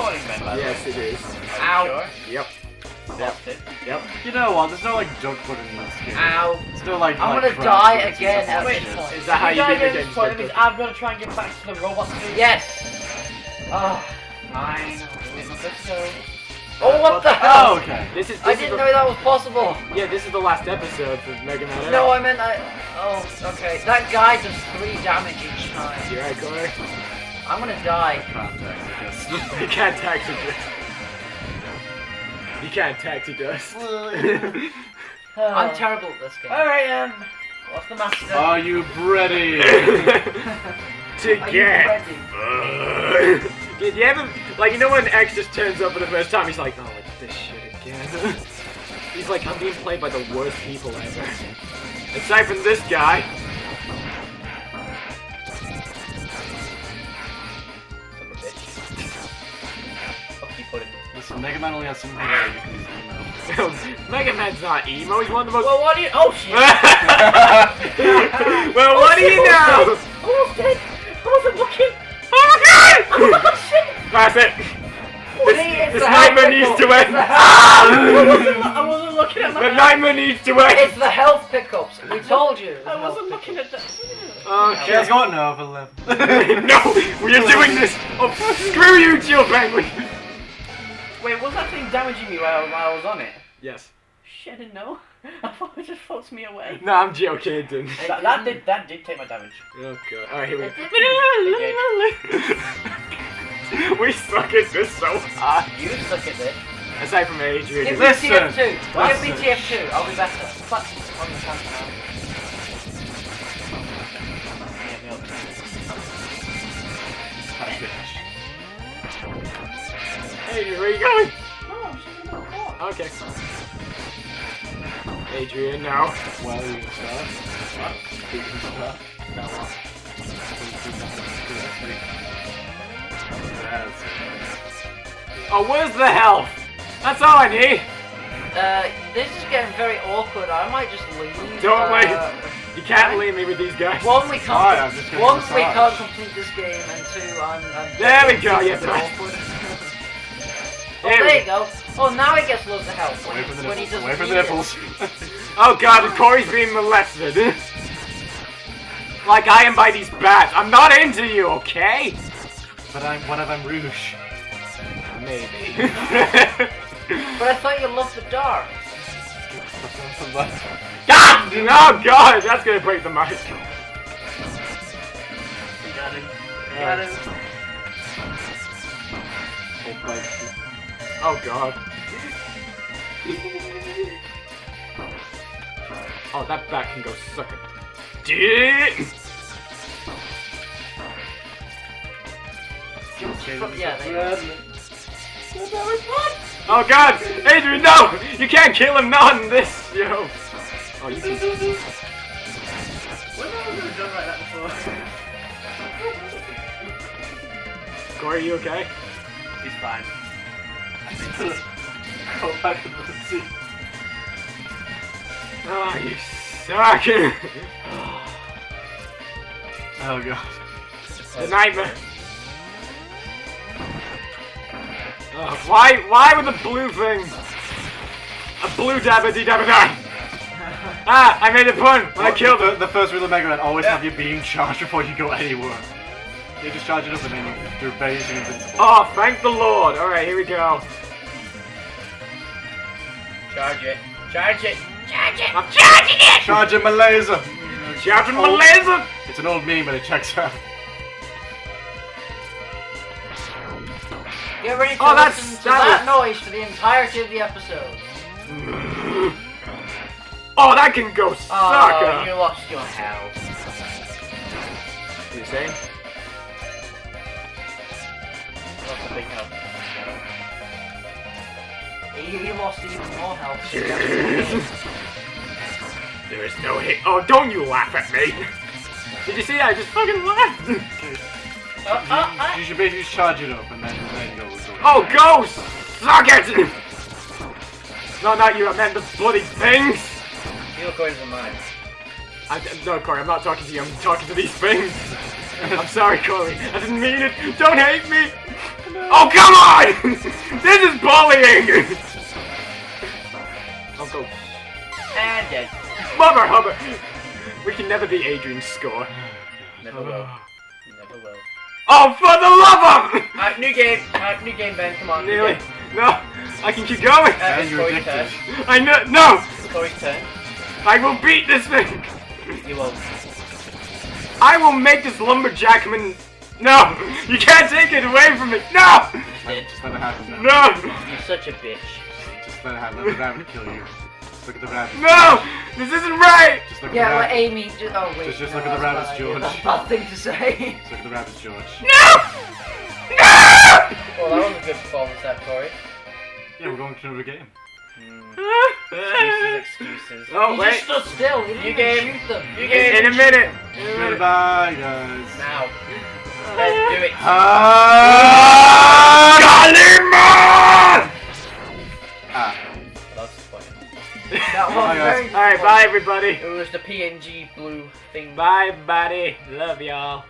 recording then, by Yes, way? it is. Ow. Sure. Yep. Positive. Yep. You know what? There's no like junk footage in this game. Ow. It's still like. I'm like, gonna die again and stuff at this point. Is that how you die beat the game? this point, that means I'm gonna try and get back to the robot suit. Yes! Oh, fine. Let's. Oh, what the Oh, hell? okay. This is. This I is didn't the, know that was possible. Yeah, this is the last episode for Mega Man. X. No, I meant I. Oh, okay. That guy does three damage each time. You're right, Corey. I'm gonna die. Context, I guess. You can't taxi it. You can't taxi dust. I'm terrible at this game. Alright, um, what's the master? Are you ready? to Are you get. ready? Did you ever like you know when X just turns up for the first time? He's like, oh, it's this shit again. he's like, I'm being played by the worst people ever. Aside from this guy. Mega Man only has something where you can use email. Mega Man's not emo. He's one of the most. Well, what do you? Oh shit! well, what do you know? Almost dead. I wasn't looking. Oh my god! Oh shit! That's it. This, this the nightmare needs to end. I wasn't, lo- I wasn't looking at my. the nightmare needs to end. It's the health pickups. We told you. I wasn't looking at that. She has got no for left. no, we are doing this. Oh, screw you, Chill Penguin. Wait, was that thing damaging me while, while I was on it? Yes. Shit, I didn't know. I thought it just floats me away. No, I'm Jill Caden. That, that did that did take my damage. Oh god. Alright, here we go. we suck at this so hard. You suck at this. Aside from Adrian. Give me Listen. TF2. Give me TF2. I'll be better. Fuck. On the chance now. Adrian, where you going? No, I'm just gonna walk. Okay. Adrian, no. Well, you can start. What? You can start. Now what? Oh, where's the health? That's all I need. Uh, this is getting very awkward. I might just leave. Don't uh, wait. You can't leave me with these guys. One, we can't. Alright, just one, we can't complete this game, and two, I'm. I'm There we go, yes, a bit right. awkward. Oh, there you go. Oh, now he gets loads of help when, Away from the when he nipples. doesn't Away from the nipples. Oh god, Corey's being molested. like I am by these bats. I'm not into you, okay? but I'm one of them Rouge. Maybe. But I thought you loved the dark. God! Oh god, that's gonna break the mic. Got him. Got him. Oh god. Oh, that bat can go suck a dick. Yeah, there you go. Oh god, Adrian, no! You can't kill him, not in this, yo. Oh, you can. When have I ever done like that before? Corey, you okay? He's fine. Go back to the sea. Oh, you suck. Oh god. the nightmare. Oh, why, why with the blue thing? A blue dabba dee dabba die. Ah, I made a pun when I killed the, him. the first rule of Mega Man, always Yeah. have your beam charged before you go anywhere. You just charge it up and then you're basically invincible. Oh, thank the Lord. Alright, here we go. Charge it. Charge it. Charge it. I'm charging it! Charging my laser! Charging my oh. laser! It's an old meme, but it checks out. Get ready to Oh, that's- listen to that that noise for the entirety of the episode. Oh, that can go suck. Oh, you lost your health. What are you saying? Lost a big help. He, he lost even more health. There is no hit. Oh, don't you laugh at me. Did you see that? I just fucking laughed. Uh, uh, uh. You should basically charge it up and then, then go. go Oh, ghost! suck it! No, not you. I meant the bloody things. You look away from mine. I, no, Corey, I'm not talking to you. I'm talking to these things. I'm sorry, Corey. I didn't mean it. Don't hate me. No. Oh, come on! this is bullying! I'll go. And dead. Mother Hubbard! We can never beat Adrian's score. Never will. Ah. Never will. Oh, for the love of! Alright, uh, new game. Alright, new game, Ben. Come on. new Nearly. game. No, I can keep going. Uh, Ben, it's you're Corey's turn. addicted. I know. No! It's Corey's turn. I will beat this thing! You won't. I will make this lumberjackman. No! You can't take it away from me! No! Did. Just let it happen. No! You're such a bitch. Just let it happen. Let the rabbit kill you. Just look at the rabbit. No! This isn't right! Just look at Yeah, the well. Amy. Just, oh wait. Just- just no, look at the rabbits, bad. George. That's a bad thing to say. Just look at the rabbits, George. No! No! well, that was a good performance, that Corey. Yeah, we're going to another game. Hmm. Excuses, excuses. Oh, he wait. just stood still. He didn't You even game. shoot them. You game. in a minute. In a minute. Goodbye, guys. Now. Let's do it. Ah! Kalima! Everybody. It was the PNG blue thing. Bye, buddy. Love y'all.